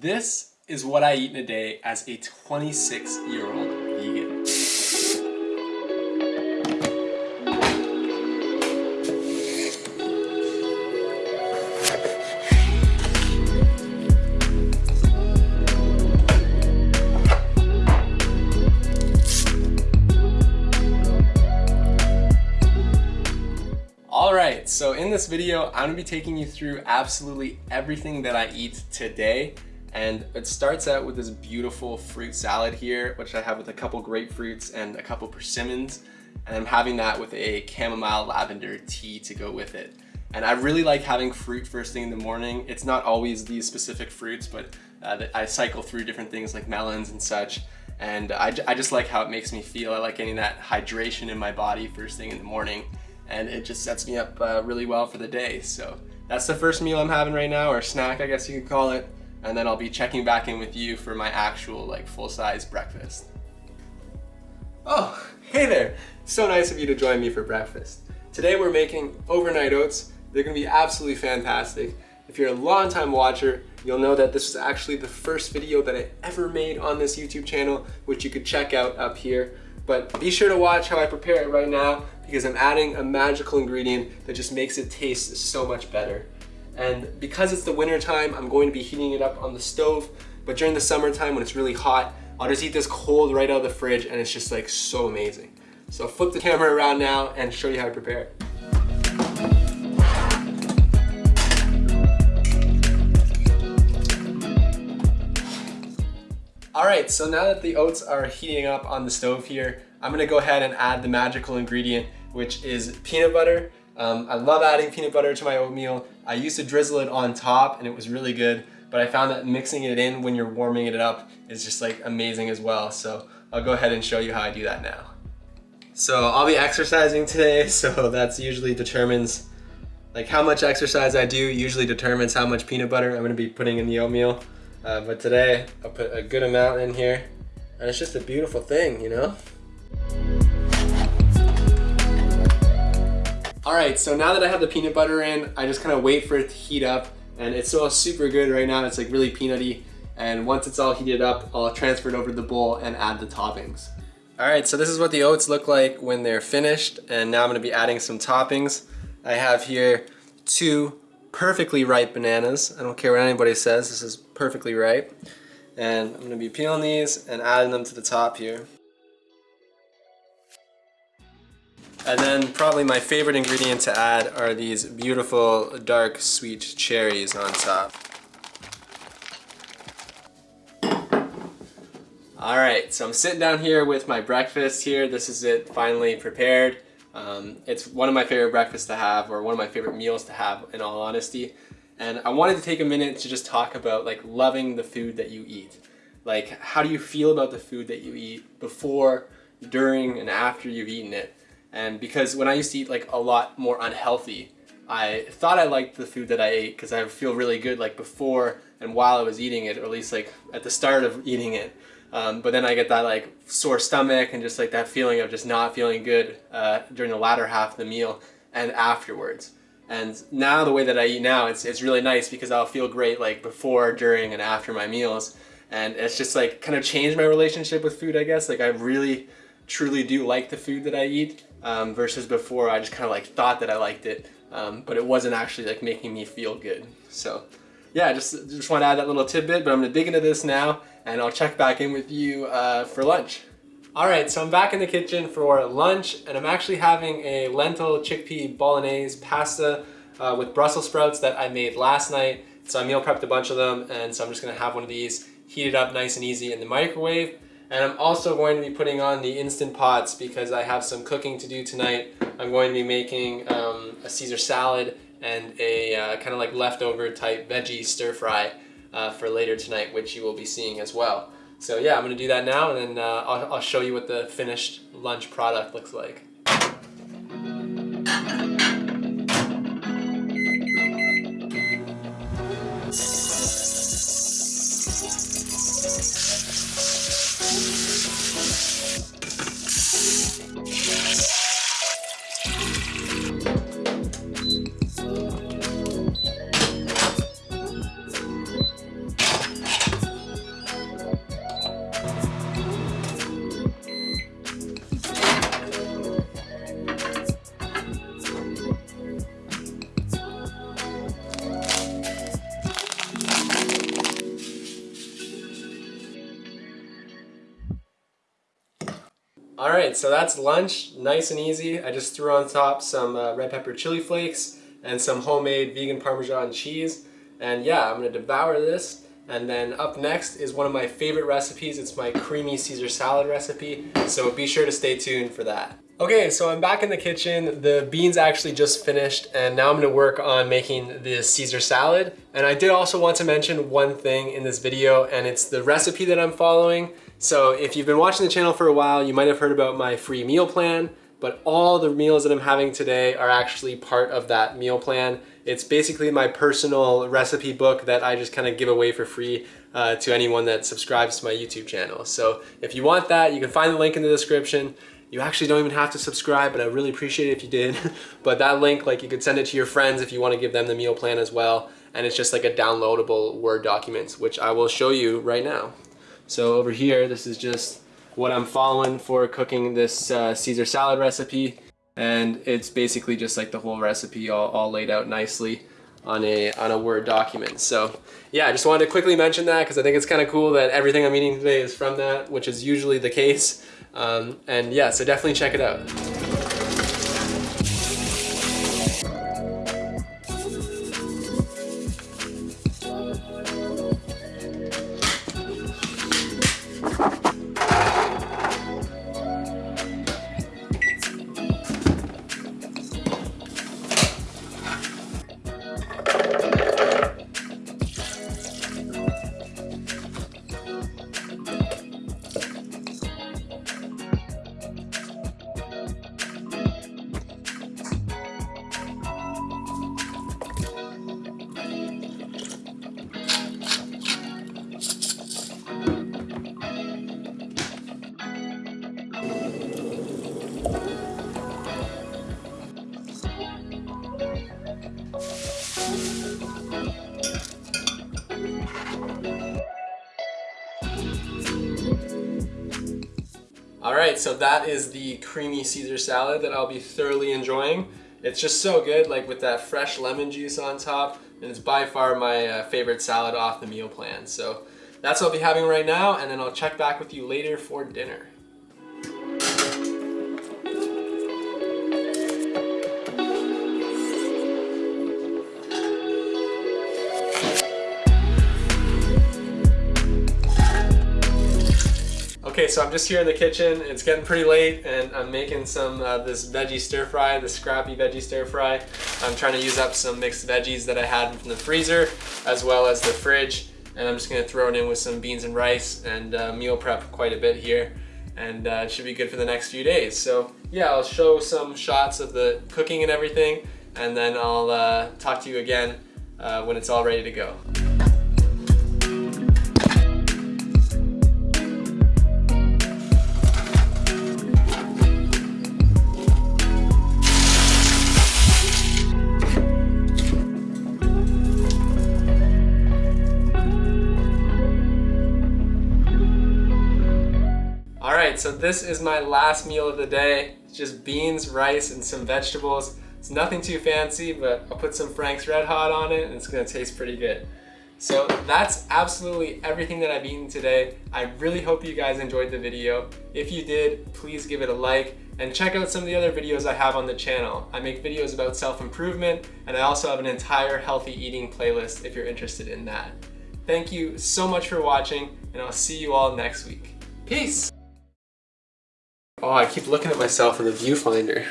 This is what I eat in a day as a 26 year old vegan. Alright, so in this video, I'm going to be taking you through absolutely everything that I eat today. And it starts out with this beautiful fruit salad here, which I have with a couple grapefruits and a couple persimmons. And I'm having that with a chamomile lavender tea to go with it. And I really like having fruit first thing in the morning. It's not always these specific fruits, but uh, I cycle through different things like melons and such. And I, I just like how it makes me feel. I like getting that hydration in my body first thing in the morning and it just sets me up uh, really well for the day. So that's the first meal I'm having right now, or snack I guess you could call it. And then I'll be checking back in with you for my actual like full-size breakfast. Oh, hey there! So nice of you to join me for breakfast. Today we're making overnight oats. They're gonna be absolutely fantastic. If you're a long-time watcher, you'll know that this was actually the first video that I ever made on this YouTube channel, which you could check out up here. But be sure to watch how I prepare it right now because I'm adding a magical ingredient that just makes it taste so much better. And because it's the winter time, I'm going to be heating it up on the stove. But during the summertime when it's really hot, I'll just eat this cold right out of the fridge and it's just like so amazing. So I'll flip the camera around now and show you how to prepare it. All right, so now that the oats are heating up on the stove here, I'm gonna go ahead and add the magical ingredient which is peanut butter. Um, I love adding peanut butter to my oatmeal. I used to drizzle it on top and it was really good, but I found that mixing it in when you're warming it up is just like amazing as well. So I'll go ahead and show you how I do that now. So I'll be exercising today, so that's usually determines like how much exercise I do usually determines how much peanut butter I'm gonna be putting in the oatmeal. Uh, but today I'll put a good amount in here and it's just a beautiful thing, you know? All right, so now that I have the peanut butter in, I just kind of wait for it to heat up and it's all super good right now. It's like really peanutty. And once it's all heated up, I'll transfer it over to the bowl and add the toppings. All right, so this is what the oats look like when they're finished. And now I'm gonna be adding some toppings. I have here two perfectly ripe bananas. I don't care what anybody says, this is perfectly ripe. And I'm gonna be peeling these and adding them to the top here. And then probably my favorite ingredient to add are these beautiful dark sweet cherries on top. Alright, so I'm sitting down here with my breakfast here. This is it finally prepared. Um, it's one of my favorite breakfasts to have or one of my favorite meals to have in all honesty. And I wanted to take a minute to just talk about like loving the food that you eat. Like how do you feel about the food that you eat before, during, and after you've eaten it? And because when I used to eat like a lot more unhealthy, I thought I liked the food that I ate because I feel really good like before and while I was eating it, or at least like at the start of eating it. Um, but then I get that like sore stomach and just like that feeling of just not feeling good uh, during the latter half of the meal and afterwards. And now the way that I eat now, it's, it's really nice because I'll feel great like before, during, and after my meals. And it's just like kind of changed my relationship with food, I guess. Like I really, truly do like the food that I eat um, versus before I just kind of like thought that I liked it, um, but it wasn't actually like making me feel good. So yeah, just, just want to add that little tidbit, but I'm gonna dig into this now and I'll check back in with you uh, for lunch. All right, so I'm back in the kitchen for lunch and I'm actually having a lentil chickpea bolognese pasta uh, with Brussels sprouts that I made last night. So I meal prepped a bunch of them and so I'm just gonna have one of these heated up nice and easy in the microwave. And I'm also going to be putting on the Instant Pots because I have some cooking to do tonight. I'm going to be making um, a Caesar salad and a uh, kind of like leftover type veggie stir fry uh, for later tonight, which you will be seeing as well. So yeah, I'm gonna do that now and then uh, I'll, I'll show you what the finished lunch product looks like. Right, so that's lunch, nice and easy. I just threw on top some uh, red pepper chili flakes and some homemade vegan Parmesan cheese. And yeah, I'm gonna devour this. And then up next is one of my favorite recipes. It's my creamy Caesar salad recipe. So be sure to stay tuned for that. Okay, so I'm back in the kitchen. The beans actually just finished and now I'm gonna work on making the Caesar salad. And I did also want to mention one thing in this video and it's the recipe that I'm following. So if you've been watching the channel for a while, you might have heard about my free meal plan, but all the meals that I'm having today are actually part of that meal plan. It's basically my personal recipe book that I just kind of give away for free uh, to anyone that subscribes to my YouTube channel. So if you want that, you can find the link in the description. You actually don't even have to subscribe, but I really appreciate it if you did. but that link, like you could send it to your friends if you want to give them the meal plan as well. And it's just like a downloadable Word document, which I will show you right now. So over here, this is just what I'm following for cooking this uh, Caesar salad recipe. And it's basically just like the whole recipe all, all laid out nicely on a, on a Word document. So yeah, I just wanted to quickly mention that because I think it's kind of cool that everything I'm eating today is from that, which is usually the case. Um, and yeah, so definitely check it out. All right, so that is the creamy Caesar salad that I'll be thoroughly enjoying. It's just so good, like with that fresh lemon juice on top, and it's by far my uh, favorite salad off the meal plan. So that's what I'll be having right now, and then I'll check back with you later for dinner. So I'm just here in the kitchen. It's getting pretty late and I'm making some uh, this veggie stir fry, the scrappy veggie stir fry. I'm trying to use up some mixed veggies that I had from the freezer as well as the fridge. And I'm just gonna throw it in with some beans and rice and uh, meal prep quite a bit here. And uh, it should be good for the next few days. So yeah, I'll show some shots of the cooking and everything and then I'll uh, talk to you again uh, when it's all ready to go. So this is my last meal of the day. It's just beans, rice, and some vegetables. It's nothing too fancy, but I'll put some Frank's Red Hot on it and it's gonna taste pretty good. So that's absolutely everything that I've eaten today. I really hope you guys enjoyed the video. If you did, please give it a like and check out some of the other videos I have on the channel. I make videos about self-improvement and I also have an entire healthy eating playlist if you're interested in that. Thank you so much for watching and I'll see you all next week. Peace! Oh, I keep looking at myself in the viewfinder.